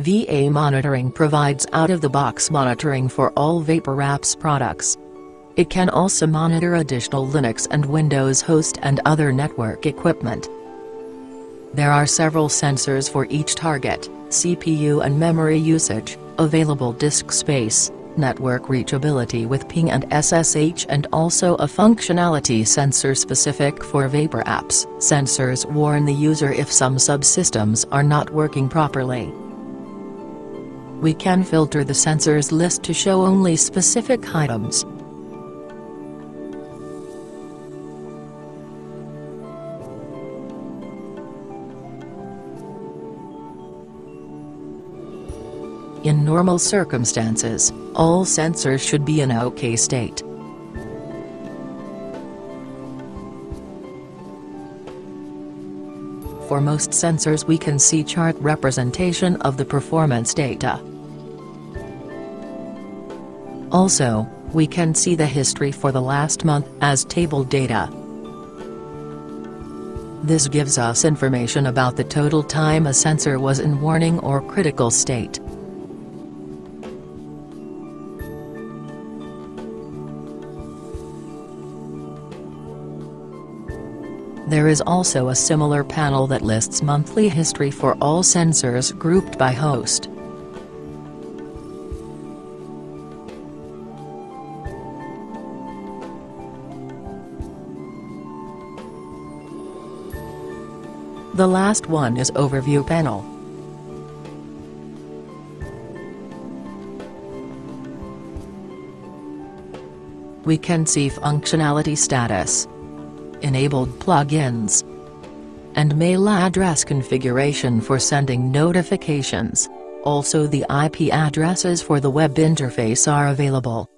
VA Monitoring provides out-of-the-box monitoring for all VaporApps products. It can also monitor additional Linux and Windows host and other network equipment. There are several sensors for each target, CPU and memory usage, available disk space, network reachability with ping and SSH and also a functionality sensor specific for VaporApps. Sensors warn the user if some subsystems are not working properly. We can filter the sensors list to show only specific items. In normal circumstances, all sensors should be in OK state. For most sensors we can see chart representation of the performance data. Also, we can see the history for the last month as table data. This gives us information about the total time a sensor was in warning or critical state. There is also a similar panel that lists monthly history for all sensors grouped by host. The last one is Overview panel. We can see functionality status enabled plugins, and mail address configuration for sending notifications. Also the IP addresses for the web interface are available.